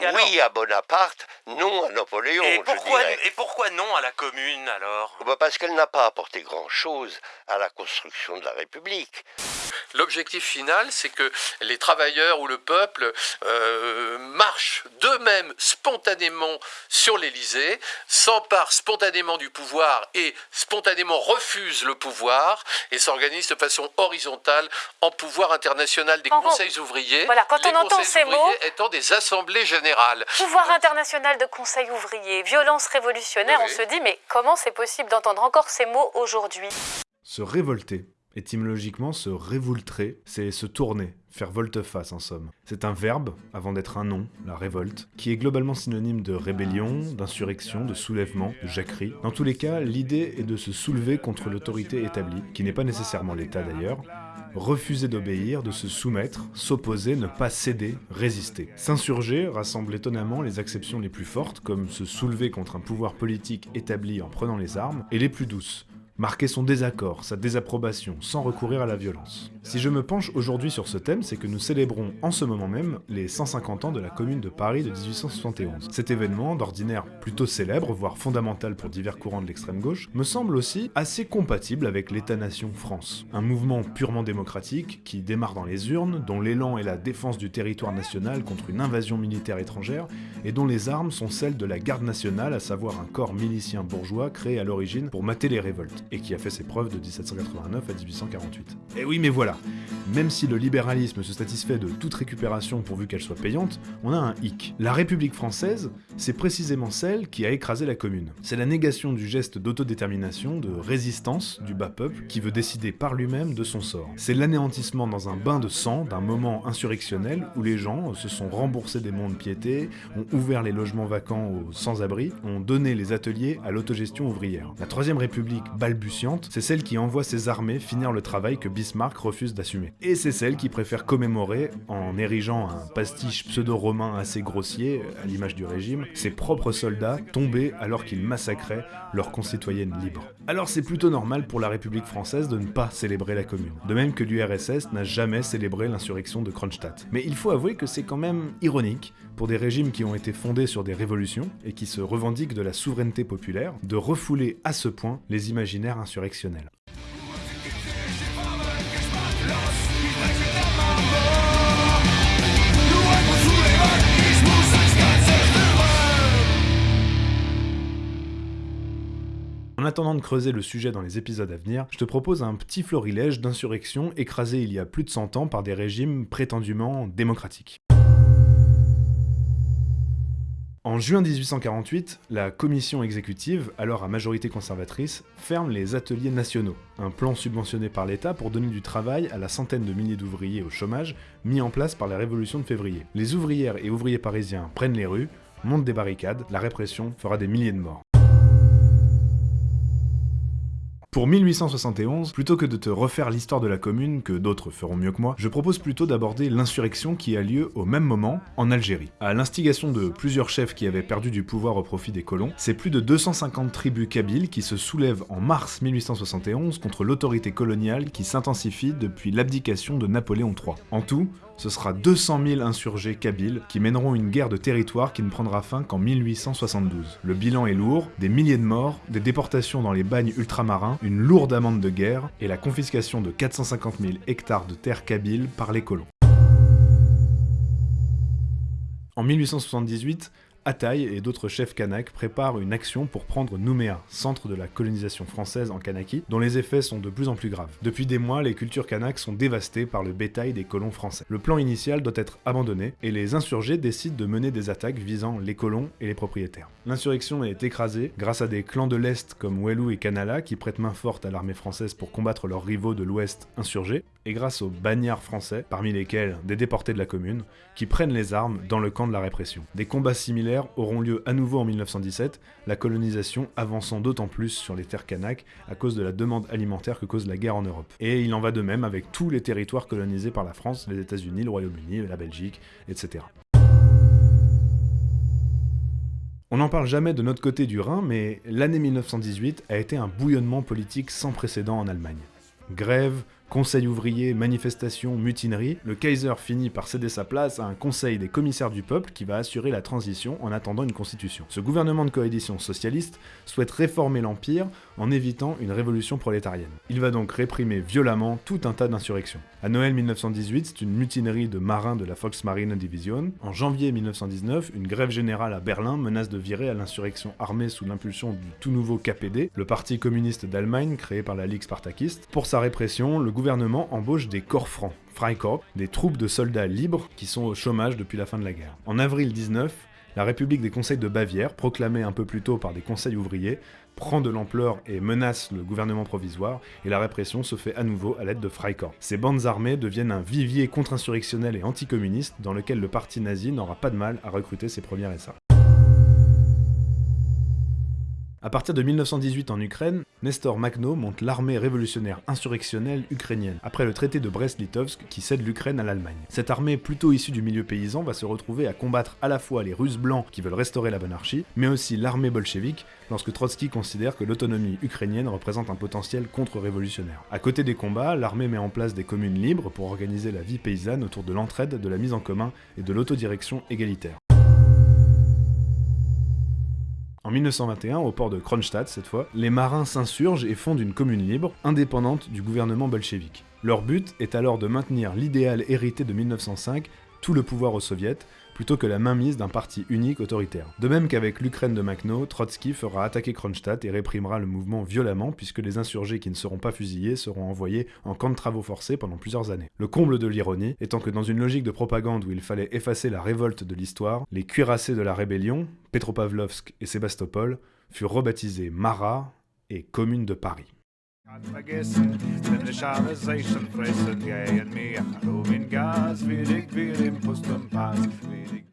alors- Oui à Bonaparte, non à Napoléon, et je dirais. et pourquoi non à la commune alors? Bah, Parce qu'elle n'a pas apporté grand-chose à la construction de la République. L'objectif final, c'est que les travailleurs ou le peuple euh, marchent d'eux-mêmes spontanément sur l'Élysée, s'emparent spontanément du pouvoir et spontanément refusent le pouvoir et s'organisent de façon horizontale en pouvoir international des Quand on- conseils ouvriers. Voilà, quand les on entend conseils ces ouvriers mots- étant des assemblées générales. Pouvoir international de conseil ouvrier, violence révolutionnaire, Oui, on se dit mais comment c'est possible d'entendre encore ces mots aujourd'hui? Se révolter. Étymologiquement, se révoultrer, c'est se tourner, faire volte-face en somme. C'est un verbe, avant d'être un nom, la révolte, qui est globalement synonyme de rébellion, d'insurrection, de soulèvement, de jacquerie. Dans tous les cas, l'idée est de se soulever contre l'autorité établie, qui n'est pas nécessairement l'État d'ailleurs, refuser d'obéir, de se soumettre, s'opposer, ne pas céder, résister. S'insurger rassemble étonnamment les acceptions les plus fortes, comme se soulever contre un pouvoir politique établi en prenant les armes, et les plus douces, marquer son désaccord, sa désapprobation, sans recourir à la violence. Si je me penche aujourd'hui sur ce thème, c'est que nous célébrons en ce moment même les 150 ans de la Commune de Paris de 1871. Cet événement, d'ordinaire plutôt célèbre, voire fondamental pour divers courants de l'extrême gauche, me semble aussi assez compatible avec l'État-nation France. Un mouvement purement démocratique qui démarre dans les urnes, dont l'élan est la défense du territoire national contre une invasion militaire étrangère, et dont les armes sont celles de la garde nationale, à savoir un corps milicien bourgeois créé à l'origine pour mater les révoltes, et qui a fait ses preuves de 1789 à 1848. Et oui mais voilà, même si le libéralisme se satisfait de toute récupération pourvu qu'elle soit payante, on a un hic. La République française, c'est précisément celle qui a écrasé la commune. C'est la négation du geste d'autodétermination, de résistance du bas peuple qui veut décider par lui-même de son sort. C'est l'anéantissement dans un bain de sang d'un moment insurrectionnel où les gens se sont remboursés des monts de piété, ont ouvert les logements vacants aux sans-abri, ont donné les ateliers à l'autogestion ouvrière. La Troisième République c'est celle qui envoie ses armées finir le travail que Bismarck refuse d'assumer. Et c'est celle qui préfère commémorer, en érigeant un pastiche pseudo-romain assez grossier, à l'image du régime, ses propres soldats tombés alors qu'ils massacraient leurs concitoyennes libres. Alors c'est plutôt normal pour la République française de ne pas célébrer la Commune. De même que l'URSS n'a jamais célébré l'insurrection de Kronstadt. Mais il faut avouer que c'est quand même ironique, pour des régimes qui ont été fondés sur des révolutions et qui se revendiquent de la souveraineté populaire, de refouler à ce point les imaginaires insurrectionnels. En attendant de creuser le sujet dans les épisodes à venir, je te propose un petit florilège d'insurrections écrasées il y a plus de 100 ans par des régimes prétendument démocratiques. En juin 1848, la commission exécutive, alors à majorité conservatrice, ferme les ateliers nationaux, un plan subventionné par l'État pour donner du travail à la centaine de milliers d'ouvriers au chômage mis en place par la Révolution de février. Les ouvrières et ouvriers parisiens prennent les rues, montent des barricades, la répression fera des milliers de morts. Pour 1871, plutôt que de te refaire l'histoire de la commune, que d'autres feront mieux que moi, je propose plutôt d'aborder l'insurrection qui a lieu au même moment en Algérie. À l'instigation de plusieurs chefs qui avaient perdu du pouvoir au profit des colons, c'est plus de 250 tribus kabyles qui se soulèvent en mars 1871 contre l'autorité coloniale qui s'intensifie depuis l'abdication de Napoléon III. En tout, ce sera 200 000 insurgés kabyles qui mèneront une guerre de territoire qui ne prendra fin qu'en 1872. Le bilan est lourd, des milliers de morts, des déportations dans les bagnes ultramarins, une lourde amende de guerre et la confiscation de 450 000 hectares de terre kabyle par les colons. En 1878, Ataï et d'autres chefs kanaks préparent une action pour prendre Nouméa, centre de la colonisation française en Kanaki, dont les effets sont de plus en plus graves. Depuis des mois, les cultures kanaks sont dévastées par le bétail des colons français. Le plan initial doit être abandonné, et les insurgés décident de mener des attaques visant les colons et les propriétaires. L'insurrection est écrasée grâce à des clans de l'Est comme Wellou et Kanala qui prêtent main forte à l'armée française pour combattre leurs rivaux de l'Ouest insurgés, et grâce aux bagnards français, parmi lesquels des déportés de la commune, qui prennent les armes dans le camp de la répression. Des combats similaires auront lieu à nouveau en 1917, la colonisation avançant d'autant plus sur les terres kanaks à cause de la demande alimentaire que cause la guerre en Europe. Et il en va de même avec tous les territoires colonisés par la France, les États-Unis, le Royaume-Uni, la Belgique, etc. On n'en parle jamais de notre côté du Rhin, mais l'année 1918 a été un bouillonnement politique sans précédent en Allemagne. Grève, Conseil ouvrier, manifestation, mutinerie, le Kaiser finit par céder sa place à un conseil des commissaires du peuple qui va assurer la transition en attendant une constitution. Ce gouvernement de coalition socialiste souhaite réformer l'Empire en évitant une révolution prolétarienne. Il va donc réprimer violemment tout un tas d'insurrections. À Noël 1918, c'est une mutinerie de marins de la Volksmarine Division. En janvier 1919, une grève générale à Berlin menace de virer à l'insurrection armée sous l'impulsion du tout nouveau KPD, le parti communiste d'Allemagne créé par la Ligue spartakiste. Pour sa répression, le gouvernement embauche des corps francs, Freikorps, des troupes de soldats libres qui sont au chômage depuis la fin de la guerre. En avril 19, la République des conseils de Bavière, proclamée un peu plus tôt par des conseils ouvriers, prend de l'ampleur et menace le gouvernement provisoire, et la répression se fait à nouveau à l'aide de Freikorps. Ces bandes armées deviennent un vivier contre-insurrectionnel et anticommuniste dans lequel le parti nazi n'aura pas de mal à recruter ses premiers SA. À partir de 1918 en Ukraine, Nestor Makhno monte l'armée révolutionnaire insurrectionnelle ukrainienne, après le traité de Brest-Litovsk qui cède l'Ukraine à l'Allemagne. Cette armée plutôt issue du milieu paysan va se retrouver à combattre à la fois les Russes blancs qui veulent restaurer la monarchie, mais aussi l'armée bolchevique lorsque Trotsky considère que l'autonomie ukrainienne représente un potentiel contre-révolutionnaire. À côté des combats, l'armée met en place des communes libres pour organiser la vie paysanne autour de l'entraide, de la mise en commun et de l'autodirection égalitaire. 1921, au port de Kronstadt cette fois, les marins s'insurgent et fondent une commune libre, indépendante du gouvernement bolchevique. Leur but est alors de maintenir l'idéal hérité de 1905, tout le pouvoir aux soviets, plutôt que la mainmise d'un parti unique autoritaire. De même qu'avec l'Ukraine de Makhno, Trotsky fera attaquer Kronstadt et réprimera le mouvement violemment puisque les insurgés qui ne seront pas fusillés seront envoyés en camp de travaux forcés pendant plusieurs années. Le comble de l'ironie étant que dans une logique de propagande où il fallait effacer la révolte de l'histoire, les cuirassés de la rébellion, Petropavlovsk et Sébastopol, furent rebaptisés Marat et Commune de Paris. Kann vergessen, denn ich habe Seichen fressen gehen mir, Hallo in Gas, wenig Bier im Pust und Pass, wenig